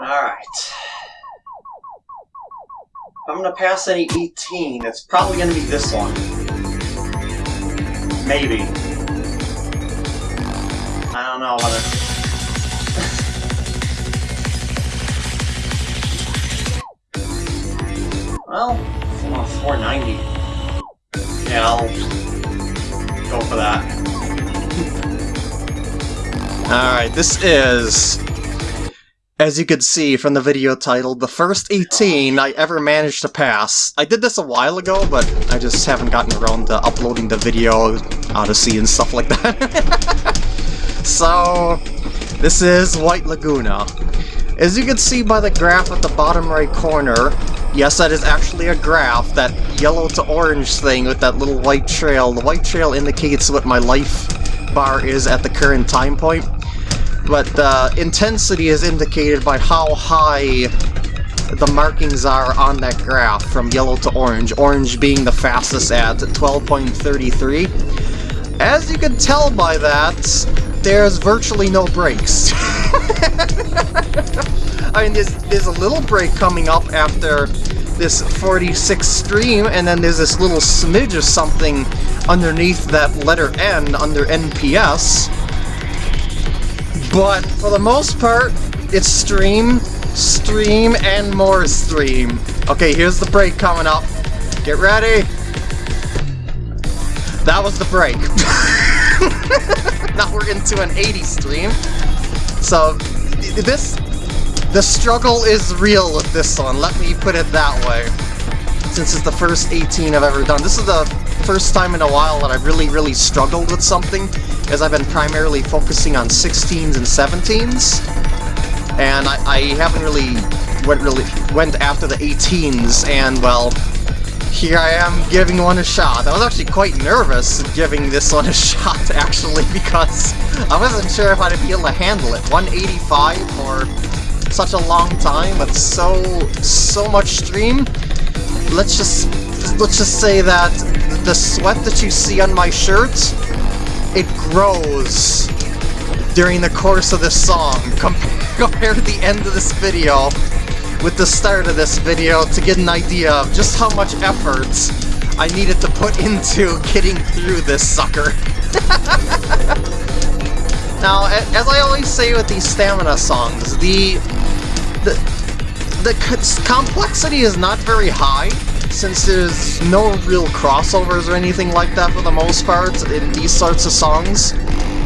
Alright. If I'm gonna pass any 18. It's probably gonna be this one. Maybe. I don't know whether... well, 490. Yeah, I'll go for that. Alright, this is as you can see from the video title, the first 18 I ever managed to pass. I did this a while ago, but I just haven't gotten around to uploading the video Odyssey and stuff like that. so, this is White Laguna. As you can see by the graph at the bottom right corner, yes, that is actually a graph, that yellow to orange thing with that little white trail. The white trail indicates what my life bar is at the current time point but the intensity is indicated by how high the markings are on that graph from yellow to orange, orange being the fastest at 12.33. As you can tell by that, there's virtually no breaks. I mean, there's, there's a little break coming up after this 46 stream, and then there's this little smidge of something underneath that letter N under NPS. But for the most part, it's stream, stream, and more stream. Okay, here's the break coming up. Get ready. That was the break. now we're into an 80 stream. So, this... The struggle is real with this one, let me put it that way. Since it's the first 18 I've ever done. This is the first time in a while that I've really, really struggled with something as I've been primarily focusing on 16s and 17s, and I, I haven't really went really went after the 18s, and well, here I am giving one a shot. I was actually quite nervous giving this one a shot, actually, because I wasn't sure if I'd be able to handle it. 185 for such a long time, but so, so much stream. Let's just, let's just say that the sweat that you see on my shirt it grows during the course of this song. compare the end of this video with the start of this video to get an idea of just how much effort I needed to put into getting through this sucker. now, as I always say with these stamina songs, the, the, the complexity is not very high, since there's no real crossovers or anything like that for the most part in these sorts of songs,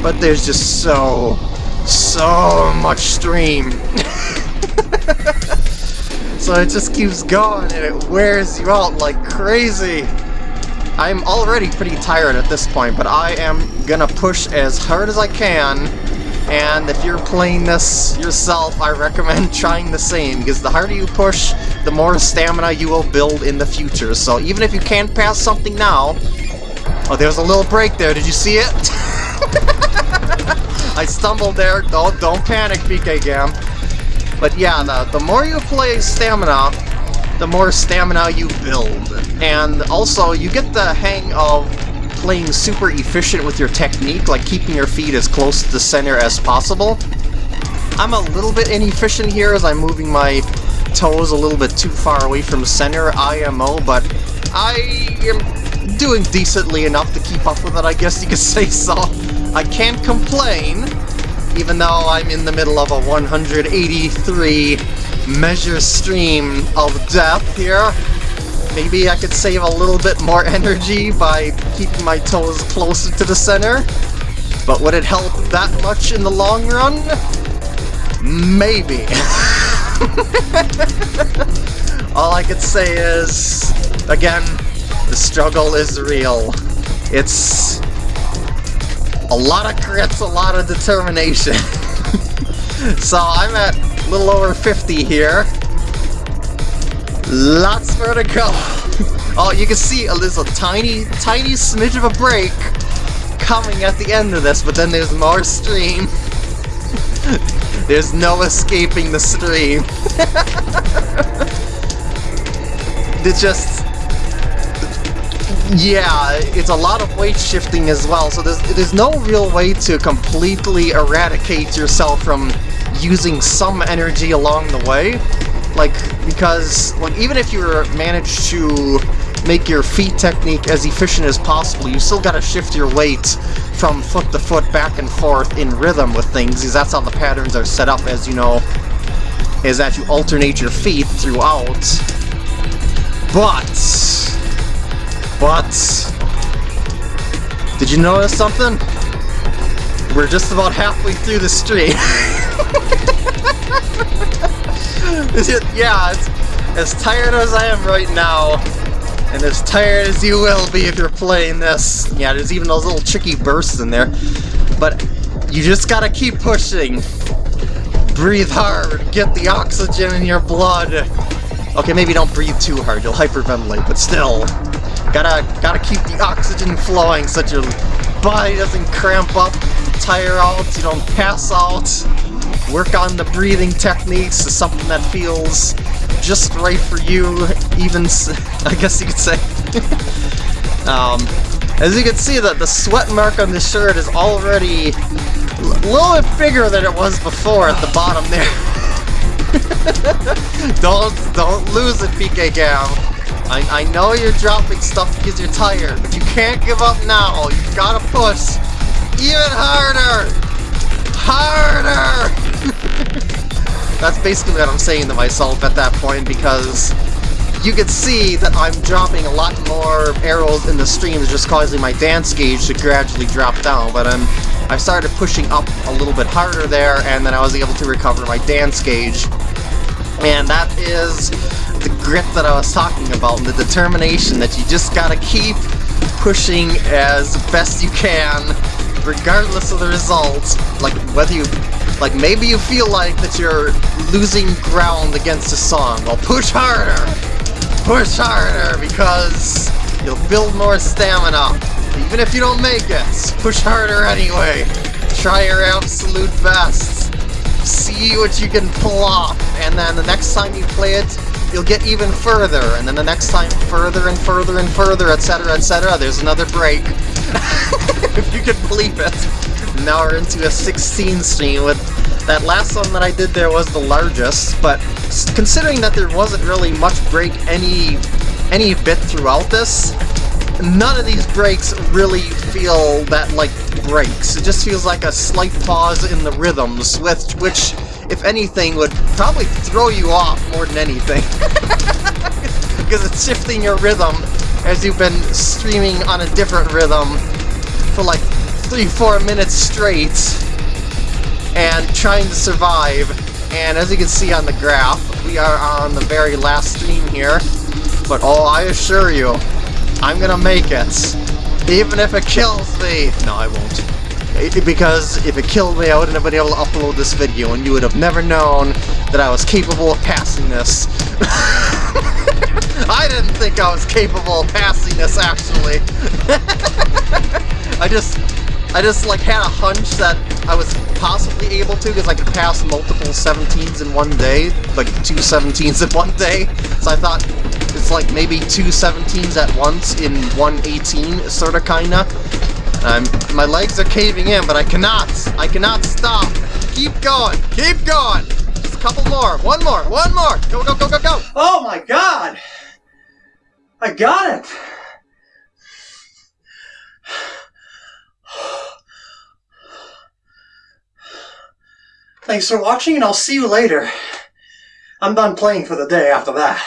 but there's just so, so much stream. so it just keeps going and it wears you out like crazy. I'm already pretty tired at this point, but I am gonna push as hard as I can and if you're playing this yourself, I recommend trying the same, because the harder you push, the more stamina you will build in the future. So even if you can't pass something now... Oh, there's a little break there, did you see it? I stumbled there, don't, don't panic, PK Gam. But yeah, the, the more you play stamina, the more stamina you build. And also, you get the hang of playing super efficient with your technique, like keeping your feet as close to the center as possible. I'm a little bit inefficient here as I'm moving my toes a little bit too far away from center IMO, but I am doing decently enough to keep up with it, I guess you could say so. I can't complain, even though I'm in the middle of a 183 measure stream of death here. Maybe I could save a little bit more energy by keeping my toes closer to the center. But would it help that much in the long run? Maybe. All I could say is, again, the struggle is real. It's a lot of grits, a lot of determination. so I'm at a little over 50 here. Lots more to go. oh, you can see a little tiny, tiny smidge of a break coming at the end of this, but then there's more stream. there's no escaping the stream. it's just... Yeah, it's a lot of weight shifting as well, so there's, there's no real way to completely eradicate yourself from using some energy along the way. Like, because, like, even if you manage to make your feet technique as efficient as possible, you still gotta shift your weight from foot to foot back and forth in rhythm with things, because that's how the patterns are set up, as you know, is that you alternate your feet throughout. But... But... Did you notice something? We're just about halfway through the stream. yeah, it's as tired as I am right now, and as tired as you will be if you're playing this. Yeah, there's even those little tricky bursts in there. But you just gotta keep pushing. Breathe hard, get the oxygen in your blood. Okay, maybe don't breathe too hard, you'll hyperventilate, but still. Gotta, gotta keep the oxygen flowing so your body doesn't cramp up, tire out, you don't pass out. Work on the breathing techniques to something that feels just right for you, even, I guess you could say. um, as you can see, that the sweat mark on the shirt is already a little bit bigger than it was before at the bottom there. don't, don't lose it, PK Cam. I, I know you're dropping stuff because you're tired, but you can't give up now. You've got to push even harder! Harder! That's basically what I'm saying to myself at that point because you can see that I'm dropping a lot more arrows in the stream is just causing my dance gauge to gradually drop down, but I'm, I started pushing up a little bit harder there, and then I was able to recover my dance gauge. And that is the grit that I was talking about, and the determination that you just gotta keep pushing as best you can, regardless of the results. Like, whether you... Like, maybe you feel like that you're losing ground against a song. Well, push harder! Push harder, because you'll build more stamina. Even if you don't make it, push harder anyway. Try your absolute best. See what you can pull off, and then the next time you play it, you'll get even further, and then the next time further and further and further, etc., etc., there's another break. if you can believe it. Now we're into a 16 stream with that last one that I did there was the largest, but considering that there wasn't really much break any any bit throughout this, none of these breaks really feel that like breaks. It just feels like a slight pause in the rhythms, with which if anything, would probably throw you off more than anything. because it's shifting your rhythm as you've been streaming on a different rhythm for like three, four minutes straight and trying to survive. And as you can see on the graph, we are on the very last stream here. But oh, I assure you, I'm gonna make it. Even if it kills me. No, I won't because if it killed me, I wouldn't have been able to upload this video, and you would have never known that I was capable of passing this. I didn't think I was capable of passing this, actually. I just, I just like had a hunch that I was possibly able to, because I could pass multiple 17s in one day, like two 17s in one day. So I thought it's like maybe two 17s at once in one 18, sorta, kinda. I'm, my legs are caving in, but I cannot. I cannot stop. Keep going. Keep going. Just a couple more. One more. One more. Go, go, go, go, go. Oh my god. I got it. Thanks for watching, and I'll see you later. I'm done playing for the day after that.